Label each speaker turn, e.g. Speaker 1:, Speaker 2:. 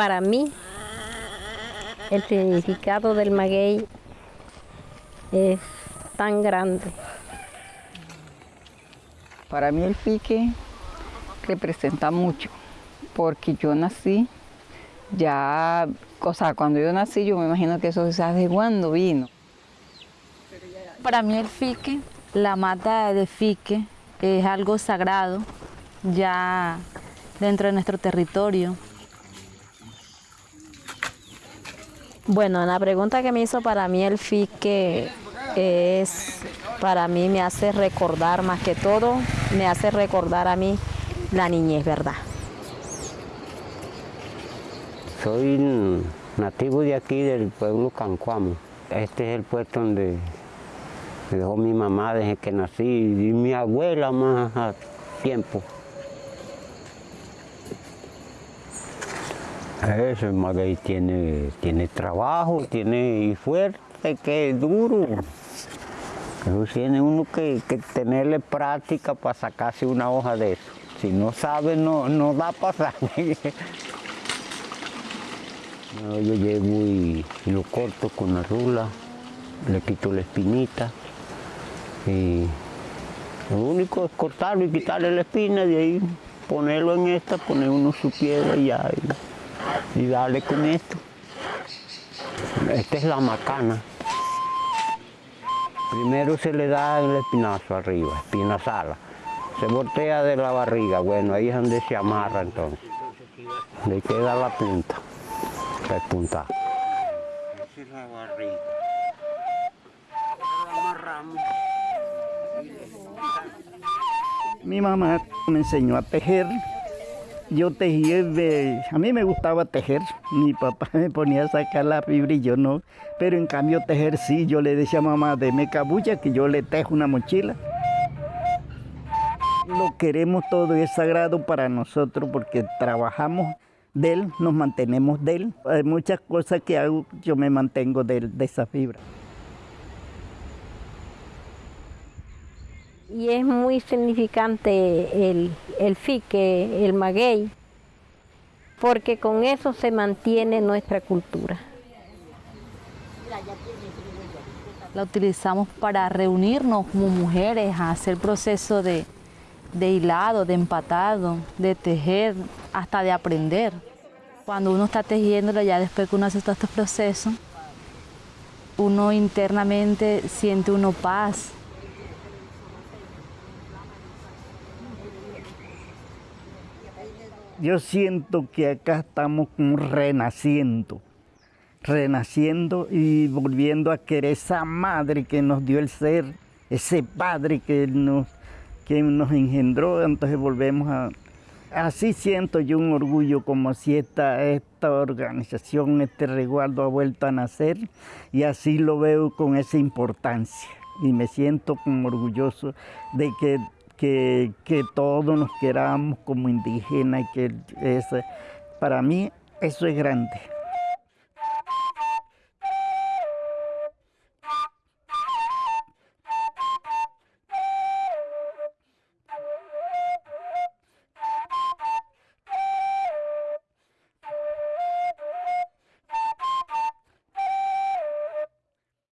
Speaker 1: para mí, el significado del maguey es tan grande.
Speaker 2: Para mí el pique representa mucho, porque yo nací ya, o sea, cuando yo nací yo me imagino que eso se hace cuando vino.
Speaker 3: Para mí el fique, la mata de fique, es algo sagrado ya dentro de nuestro territorio.
Speaker 1: Bueno, la pregunta que me hizo para mí el fique es, para mí me hace recordar más que todo, me hace recordar a mí la niñez, ¿verdad?
Speaker 4: Soy nativo de aquí, del pueblo Cancuamo. Este es el puesto donde me dejó mi mamá desde que nací y mi abuela más a tiempo. Eso, el maguey tiene, tiene trabajo, tiene y fuerte, que es duro. Eso tiene uno que, tenerle práctica para sacarse una hoja de eso. Si no sabe, no, no da para No, yo llevo y, y lo corto con la rula, le quito la espinita y lo único es cortarlo y quitarle la espina, de ahí ponerlo en esta, poner uno su piedra y ya, y, y darle con esto. Esta es la macana. Primero se le da el espinazo arriba, espina sala. Se voltea de la barriga, bueno, ahí es donde se amarra entonces. Le queda la punta, la punta. Esa es la barriga. La amarramos.
Speaker 5: Mi mamá me enseñó a tejer. Yo tejía, a mí me gustaba tejer. Mi papá me ponía a sacar la fibra y yo no. Pero en cambio tejer sí, yo le decía a mamá, deme cabulla que yo le tejo una mochila. Lo queremos todo y es sagrado para nosotros porque trabajamos de él, nos mantenemos de él. Hay muchas cosas que hago, yo me mantengo de, de esa fibra.
Speaker 1: Y es muy significante el, el fique, el maguey, porque con eso se mantiene nuestra cultura.
Speaker 3: La utilizamos para reunirnos como mujeres, a hacer proceso de, de hilado, de empatado, de tejer, hasta de aprender. Cuando uno está tejiéndolo, ya después que uno hace todos estos procesos, uno internamente siente uno paz,
Speaker 5: yo siento que acá estamos renaciendo, renaciendo y volviendo a querer esa madre que nos dio el ser, ese padre que nos, que nos engendró, entonces volvemos a... Así siento yo un orgullo como si esta, esta organización, este resguardo ha vuelto a nacer y así lo veo con esa importancia. Y me siento como orgulloso de que que, que todos nos queramos como indígenas, que es, para mí eso es grande.